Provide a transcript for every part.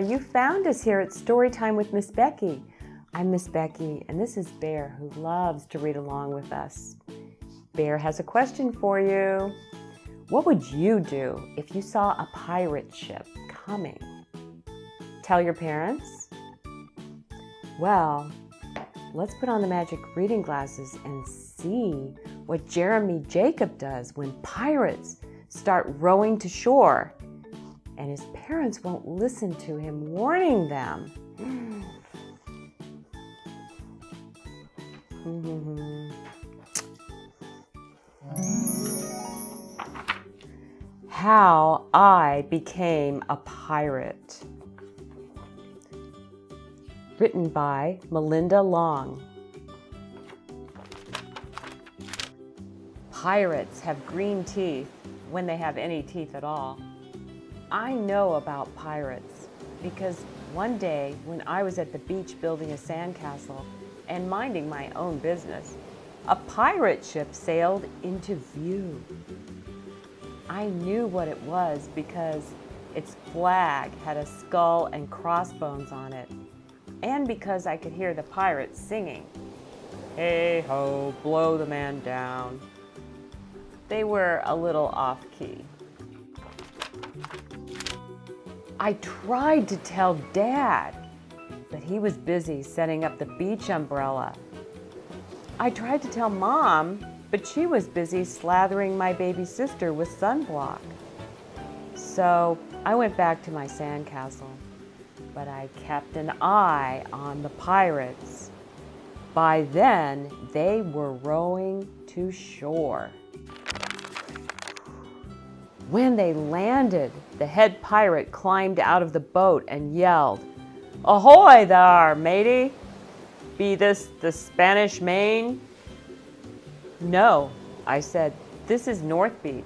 there! You found us here at Storytime with Miss Becky. I'm Miss Becky, and this is Bear, who loves to read along with us. Bear has a question for you. What would you do if you saw a pirate ship coming? Tell your parents? Well, let's put on the magic reading glasses and see what Jeremy Jacob does when pirates start rowing to shore and his parents won't listen to him, warning them. How I Became a Pirate. Written by Melinda Long. Pirates have green teeth when they have any teeth at all. I know about pirates because one day when I was at the beach building a sandcastle and minding my own business, a pirate ship sailed into view. I knew what it was because its flag had a skull and crossbones on it, and because I could hear the pirates singing, Hey ho, blow the man down. They were a little off key. I tried to tell Dad, but he was busy setting up the beach umbrella. I tried to tell Mom, but she was busy slathering my baby sister with sunblock. So I went back to my sandcastle, but I kept an eye on the pirates. By then, they were rowing to shore. When they landed, the head pirate climbed out of the boat and yelled, Ahoy there, matey! Be this the Spanish Main? No, I said, this is North Beach.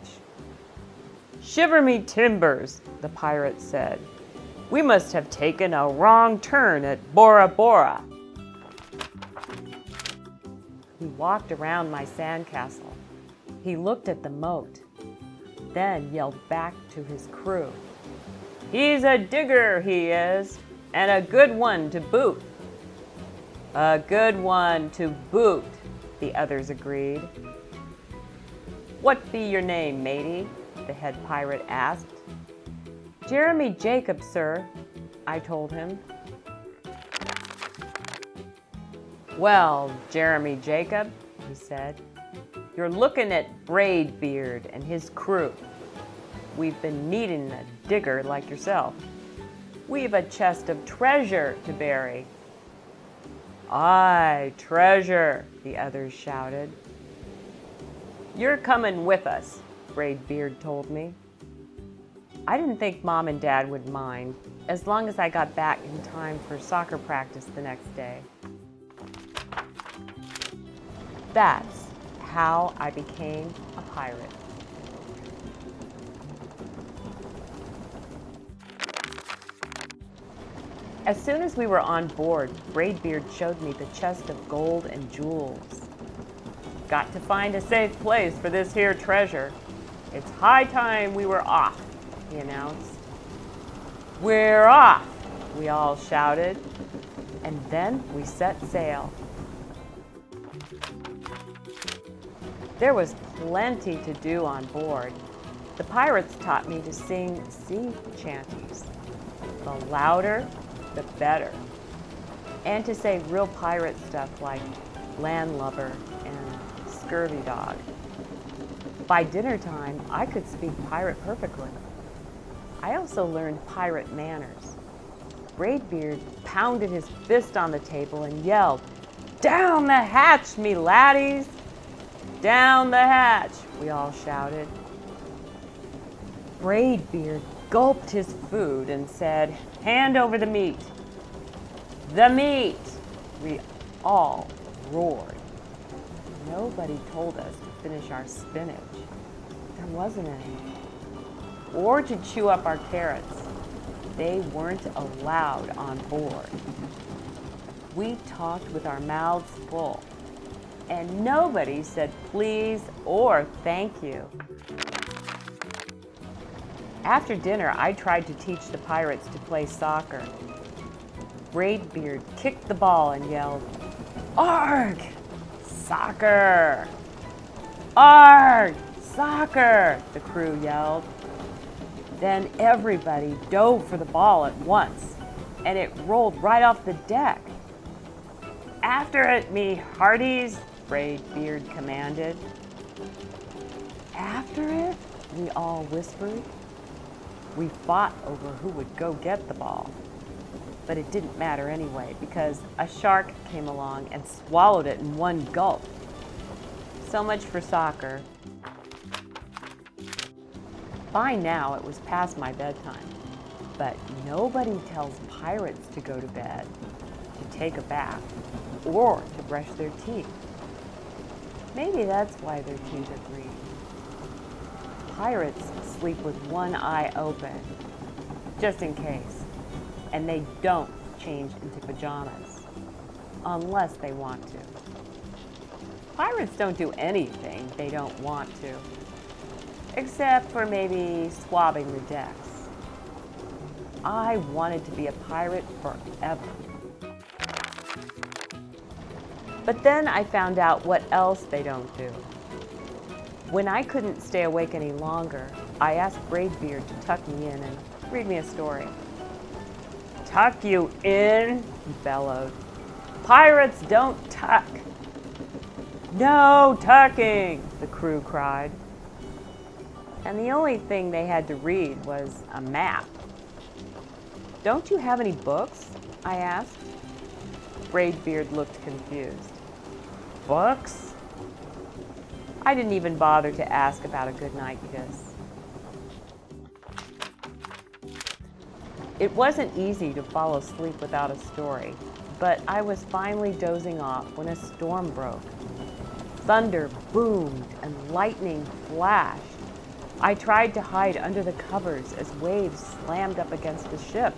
Shiver me timbers, the pirate said. We must have taken a wrong turn at Bora Bora. He walked around my sandcastle. He looked at the moat then yelled back to his crew. He's a digger, he is, and a good one to boot. A good one to boot, the others agreed. What be your name, matey? the head pirate asked. Jeremy Jacob, sir, I told him. Well, Jeremy Jacob, he said, you're looking at Braidbeard and his crew. We've been needing a digger like yourself. We've a chest of treasure to bury. Aye, treasure, the others shouted. You're coming with us, Braidbeard told me. I didn't think Mom and Dad would mind, as long as I got back in time for soccer practice the next day. That's how I became a pirate. As soon as we were on board, Braidbeard showed me the chest of gold and jewels. Got to find a safe place for this here treasure. It's high time we were off, he announced. We're off, we all shouted. And then we set sail. There was plenty to do on board. The pirates taught me to sing sea chanties. The louder, the better. And to say real pirate stuff like landlubber and scurvy dog. By dinner time, I could speak pirate perfectly. I also learned pirate manners. Braidbeard pounded his fist on the table and yelled, Down the hatch, me laddies! Down the hatch, we all shouted. Braidbeard gulped his food and said, hand over the meat. The meat! We all roared. Nobody told us to finish our spinach. There wasn't any. Or to chew up our carrots. They weren't allowed on board. We talked with our mouths full and nobody said please or thank you. After dinner, I tried to teach the pirates to play soccer. Braidbeard kicked the ball and yelled, Arg! Soccer! Arg! Soccer! The crew yelled. Then everybody dove for the ball at once, and it rolled right off the deck. After it, me hearties, Braidbeard commanded. After it, we all whispered. We fought over who would go get the ball. But it didn't matter anyway because a shark came along and swallowed it in one gulp. So much for soccer. By now, it was past my bedtime, but nobody tells pirates to go to bed, to take a bath, or to brush their teeth. Maybe that's why their teeth are green. Pirates sleep with one eye open, just in case, and they don't change into pajamas, unless they want to. Pirates don't do anything they don't want to, except for maybe swabbing the decks. I wanted to be a pirate forever. But then I found out what else they don't do. When I couldn't stay awake any longer, I asked Braidbeard to tuck me in and read me a story. Tuck you in? He bellowed. Pirates don't tuck. No tucking, the crew cried. And the only thing they had to read was a map. Don't you have any books? I asked. Braidbeard looked confused. Books? I didn't even bother to ask about a goodnight kiss. It wasn't easy to fall asleep without a story, but I was finally dozing off when a storm broke. Thunder boomed and lightning flashed. I tried to hide under the covers as waves slammed up against the ship,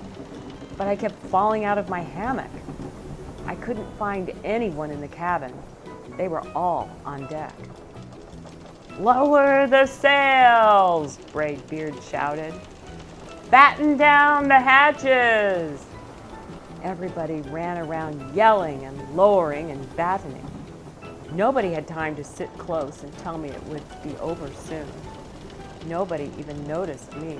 but I kept falling out of my hammock. Couldn't find anyone in the cabin. They were all on deck. Lower the sails, Braidbeard shouted. Batten down the hatches. Everybody ran around yelling and lowering and battening. Nobody had time to sit close and tell me it would be over soon. Nobody even noticed me.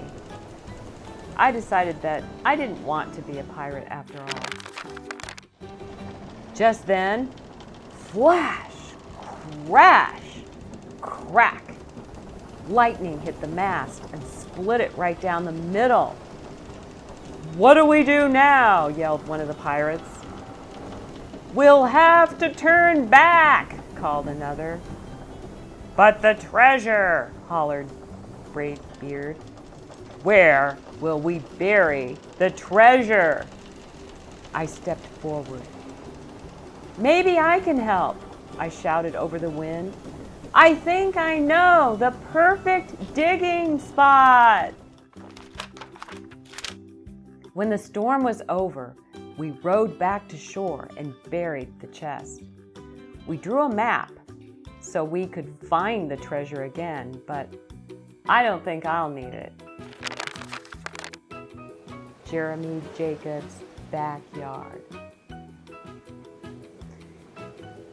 I decided that I didn't want to be a pirate after all. Just then, flash, crash, crack. Lightning hit the mast and split it right down the middle. What do we do now? yelled one of the pirates. We'll have to turn back, called another. But the treasure, hollered Braidbeard. Where will we bury the treasure? I stepped forward. Maybe I can help, I shouted over the wind. I think I know the perfect digging spot. When the storm was over, we rowed back to shore and buried the chest. We drew a map so we could find the treasure again, but I don't think I'll need it. Jeremy Jacobs' backyard.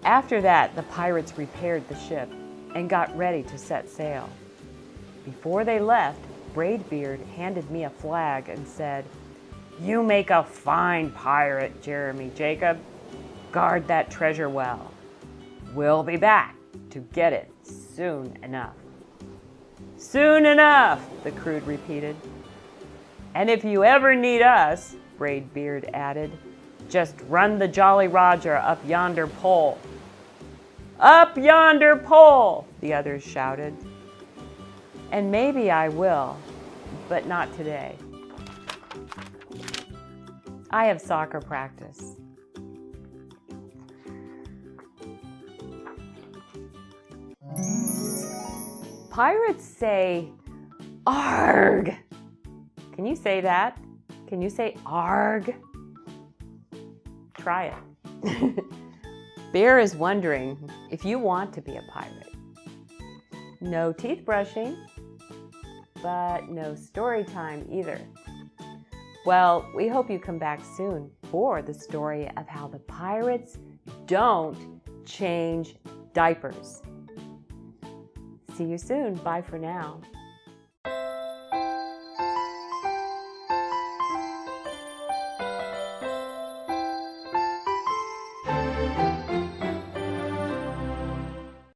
After that, the pirates repaired the ship and got ready to set sail. Before they left, Braidbeard handed me a flag and said, You make a fine pirate, Jeremy Jacob. Guard that treasure well. We'll be back to get it soon enough. Soon enough, the crew repeated. And if you ever need us, Braidbeard added, just run the Jolly Roger up yonder pole. Up yonder pole, the others shouted. And maybe I will, but not today. I have soccer practice. Pirates say, ARG. Can you say that? Can you say ARG? Try it. Bear is wondering if you want to be a pirate. No teeth brushing, but no story time either. Well, we hope you come back soon for the story of how the pirates don't change diapers. See you soon. Bye for now.